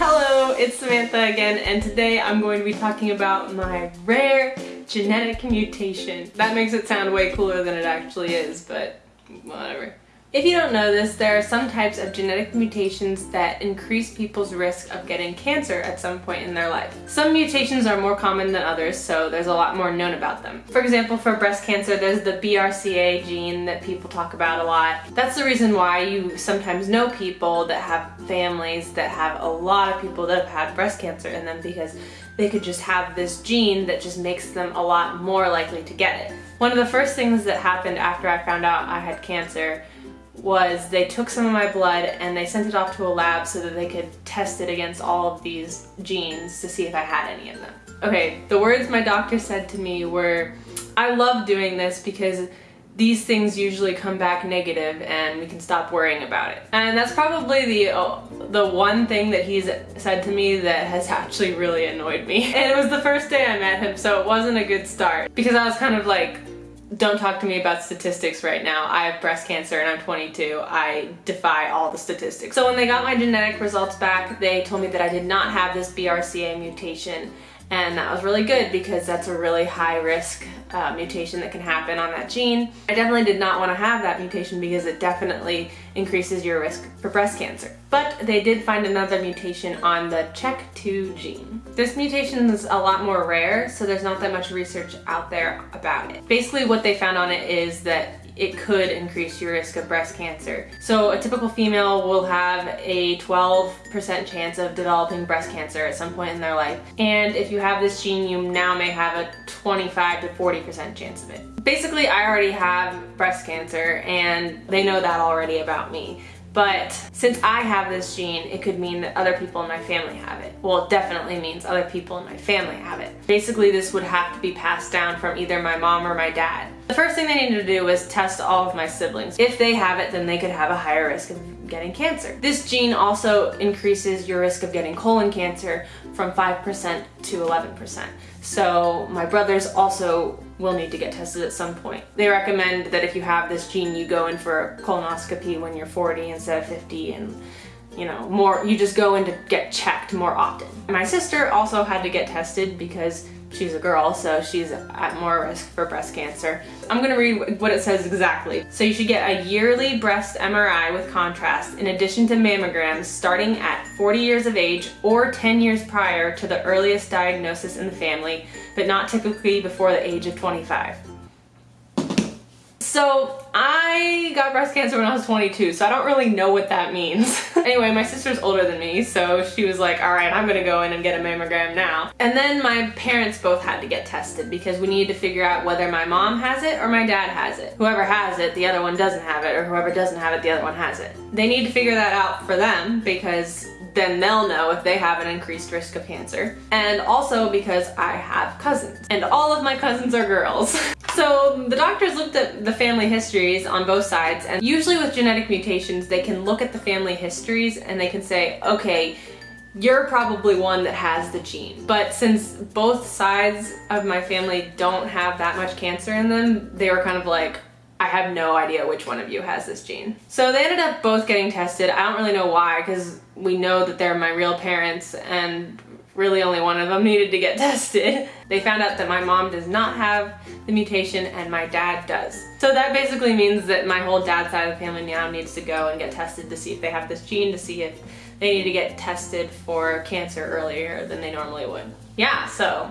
Hello, it's Samantha again, and today I'm going to be talking about my rare genetic mutation. That makes it sound way cooler than it actually is, but whatever. If you don't know this, there are some types of genetic mutations that increase people's risk of getting cancer at some point in their life. Some mutations are more common than others, so there's a lot more known about them. For example, for breast cancer, there's the BRCA gene that people talk about a lot. That's the reason why you sometimes know people that have families that have a lot of people that have had breast cancer in them because they could just have this gene that just makes them a lot more likely to get it. One of the first things that happened after I found out I had cancer was they took some of my blood and they sent it off to a lab so that they could test it against all of these genes to see if I had any of them. Okay, the words my doctor said to me were, I love doing this because these things usually come back negative and we can stop worrying about it. And that's probably the oh, the one thing that he's said to me that has actually really annoyed me. And it was the first day I met him, so it wasn't a good start because I was kind of like, don't talk to me about statistics right now. I have breast cancer and I'm 22. I defy all the statistics. So when they got my genetic results back, they told me that I did not have this BRCA mutation and that was really good because that's a really high risk uh, mutation that can happen on that gene. I definitely did not want to have that mutation because it definitely increases your risk for breast cancer. But they did find another mutation on the CHEK2 gene. This mutation is a lot more rare, so there's not that much research out there about it. Basically what they found on it is that it could increase your risk of breast cancer. So a typical female will have a 12% chance of developing breast cancer at some point in their life. And if you have this gene, you now may have a 25 to 40% chance of it. Basically, I already have breast cancer and they know that already about me. But since I have this gene, it could mean that other people in my family have it. Well, it definitely means other people in my family have it. Basically, this would have to be passed down from either my mom or my dad. The first thing they needed to do was test all of my siblings. If they have it, then they could have a higher risk of getting cancer. This gene also increases your risk of getting colon cancer from 5% to 11%. So my brothers also will need to get tested at some point. They recommend that if you have this gene, you go in for a colonoscopy when you're 40 instead of 50 and you know, more, you just go in to get checked more often. My sister also had to get tested because she's a girl, so she's at more risk for breast cancer. I'm gonna read what it says exactly. So you should get a yearly breast MRI with contrast in addition to mammograms starting at 40 years of age or 10 years prior to the earliest diagnosis in the family, but not typically before the age of 25. So I got breast cancer when I was 22, so I don't really know what that means. anyway, my sister's older than me, so she was like, all right, I'm gonna go in and get a mammogram now. And then my parents both had to get tested because we needed to figure out whether my mom has it or my dad has it. Whoever has it, the other one doesn't have it, or whoever doesn't have it, the other one has it. They need to figure that out for them because then they'll know if they have an increased risk of cancer. And also because I have cousins, and all of my cousins are girls. So the doctors looked at the family histories on both sides and usually with genetic mutations they can look at the family histories and they can say, okay, you're probably one that has the gene. But since both sides of my family don't have that much cancer in them, they were kind of like, I have no idea which one of you has this gene. So they ended up both getting tested. I don't really know why because we know that they're my real parents and really only one of them needed to get tested. They found out that my mom does not have the mutation and my dad does. So that basically means that my whole dad's side of the family now needs to go and get tested to see if they have this gene, to see if they need to get tested for cancer earlier than they normally would. Yeah, so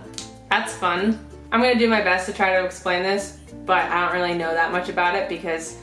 that's fun. I'm gonna do my best to try to explain this, but I don't really know that much about it because,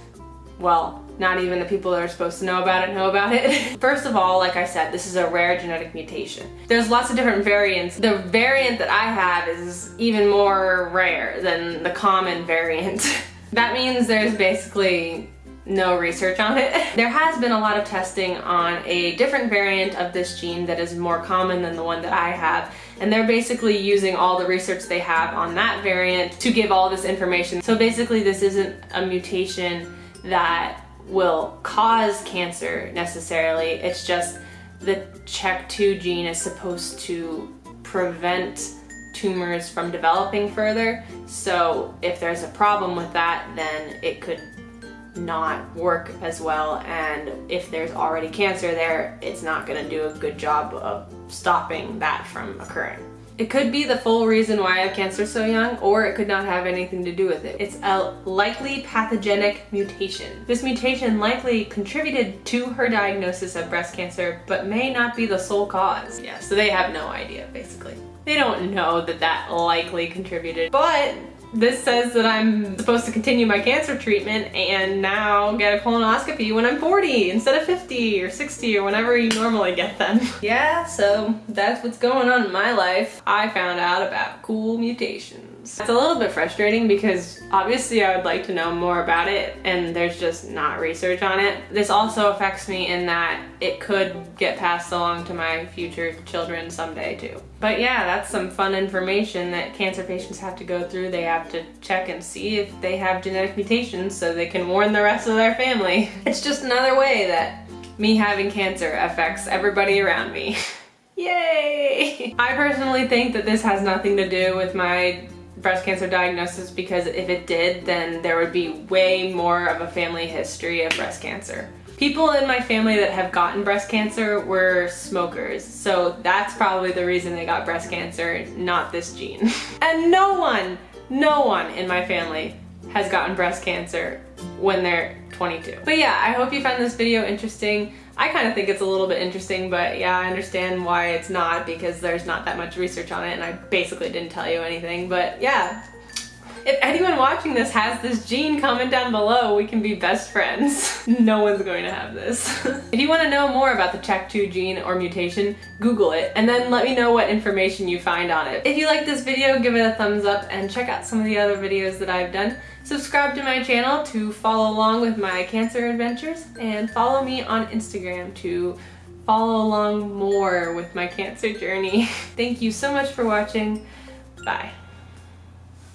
well, not even the people that are supposed to know about it know about it. First of all, like I said, this is a rare genetic mutation. There's lots of different variants. The variant that I have is even more rare than the common variant. that means there's basically no research on it. There has been a lot of testing on a different variant of this gene that is more common than the one that I have and they're basically using all the research they have on that variant to give all this information. So basically this isn't a mutation that will cause cancer necessarily. It's just the CHEK2 gene is supposed to prevent tumors from developing further. So if there's a problem with that, then it could not work as well and if there's already cancer there, it's not gonna do a good job of stopping that from occurring. It could be the full reason why I have cancer so young, or it could not have anything to do with it. It's a likely pathogenic mutation. This mutation likely contributed to her diagnosis of breast cancer, but may not be the sole cause. Yeah, so they have no idea, basically. They don't know that that likely contributed, but this says that I'm supposed to continue my cancer treatment and now get a colonoscopy when I'm 40 instead of 50 or 60 or whenever you normally get them. yeah, so that's what's going on in my life. I found out about cool mutations. It's a little bit frustrating because obviously I would like to know more about it and there's just not research on it. This also affects me in that it could get passed along to my future children someday too. But yeah, that's some fun information that cancer patients have to go through. They have to check and see if they have genetic mutations so they can warn the rest of their family. It's just another way that me having cancer affects everybody around me. Yay! I personally think that this has nothing to do with my breast cancer diagnosis because if it did, then there would be way more of a family history of breast cancer. People in my family that have gotten breast cancer were smokers, so that's probably the reason they got breast cancer, not this gene. and no one, no one in my family has gotten breast cancer when they're 22. But yeah, I hope you found this video interesting. I kind of think it's a little bit interesting, but yeah, I understand why it's not because there's not that much research on it and I basically didn't tell you anything. But yeah, if anyone watching this has this gene, comment down below. We can be best friends. no one's going to have this. if you want to know more about the CHEK2 gene or mutation, Google it and then let me know what information you find on it. If you like this video, give it a thumbs up and check out some of the other videos that I've done. Subscribe to my channel to follow along with my cancer adventures and follow me on Instagram to follow along more with my cancer journey. Thank you so much for watching. Bye.